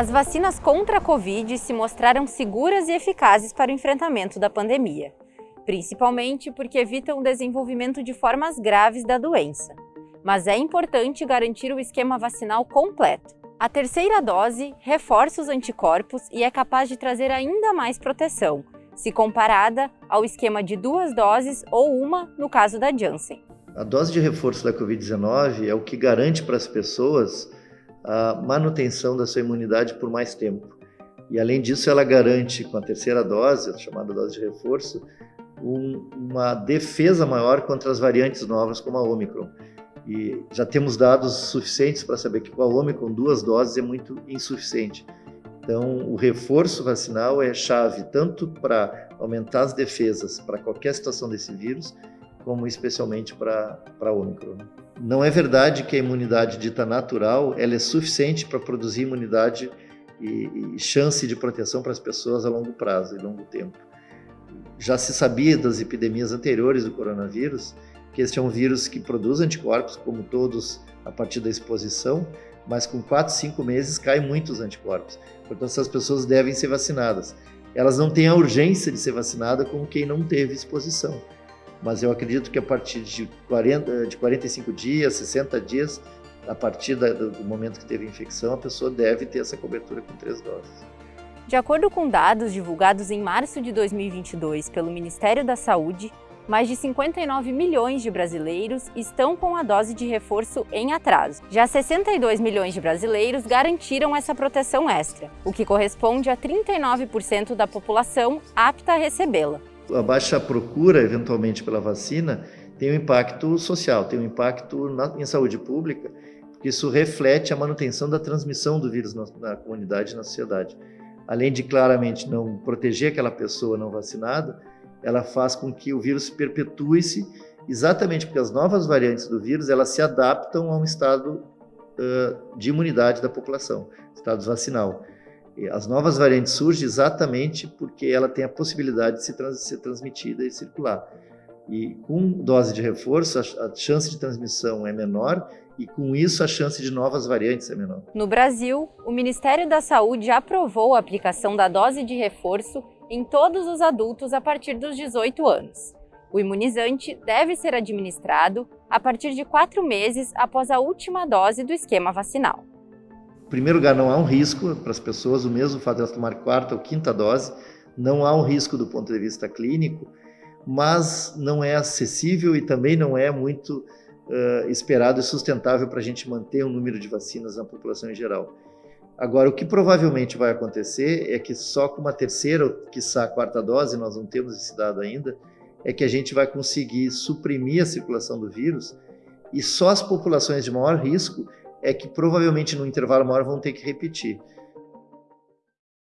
As vacinas contra a Covid se mostraram seguras e eficazes para o enfrentamento da pandemia, principalmente porque evitam o desenvolvimento de formas graves da doença. Mas é importante garantir o esquema vacinal completo. A terceira dose reforça os anticorpos e é capaz de trazer ainda mais proteção, se comparada ao esquema de duas doses ou uma no caso da Janssen. A dose de reforço da Covid-19 é o que garante para as pessoas a manutenção da sua imunidade por mais tempo. E além disso, ela garante, com a terceira dose, a chamada dose de reforço, um, uma defesa maior contra as variantes novas, como a Omicron. E já temos dados suficientes para saber que com a Omicron, duas doses é muito insuficiente. Então, o reforço vacinal é chave tanto para aumentar as defesas para qualquer situação desse vírus, como especialmente para a Omicron. Não é verdade que a imunidade dita natural ela é suficiente para produzir imunidade e, e chance de proteção para as pessoas a longo prazo e longo tempo. Já se sabia das epidemias anteriores do coronavírus que este é um vírus que produz anticorpos, como todos, a partir da exposição, mas com 4, 5 meses caem muitos anticorpos. Portanto, essas pessoas devem ser vacinadas. Elas não têm a urgência de ser vacinada como quem não teve exposição mas eu acredito que a partir de, 40, de 45 dias, 60 dias, a partir da, do momento que teve infecção, a pessoa deve ter essa cobertura com três doses. De acordo com dados divulgados em março de 2022 pelo Ministério da Saúde, mais de 59 milhões de brasileiros estão com a dose de reforço em atraso. Já 62 milhões de brasileiros garantiram essa proteção extra, o que corresponde a 39% da população apta a recebê-la a baixa procura, eventualmente, pela vacina tem um impacto social, tem um impacto na, em saúde pública, porque isso reflete a manutenção da transmissão do vírus na, na comunidade na sociedade. Além de claramente não proteger aquela pessoa não vacinada, ela faz com que o vírus perpetue-se exatamente porque as novas variantes do vírus elas se adaptam a um estado uh, de imunidade da população, estado vacinal. As novas variantes surgem exatamente porque ela tem a possibilidade de se trans ser transmitida e circular. E com dose de reforço, a, a chance de transmissão é menor e com isso a chance de novas variantes é menor. No Brasil, o Ministério da Saúde aprovou a aplicação da dose de reforço em todos os adultos a partir dos 18 anos. O imunizante deve ser administrado a partir de quatro meses após a última dose do esquema vacinal primeiro lugar, não há um risco para as pessoas, o mesmo fato de elas tomar quarta ou quinta dose, não há um risco do ponto de vista clínico, mas não é acessível e também não é muito uh, esperado e sustentável para a gente manter o um número de vacinas na população em geral. Agora, o que provavelmente vai acontecer é que só com uma terceira ou, quiçá, quarta dose, nós não temos esse dado ainda, é que a gente vai conseguir suprimir a circulação do vírus e só as populações de maior risco é que provavelmente no intervalo maior vão ter que repetir.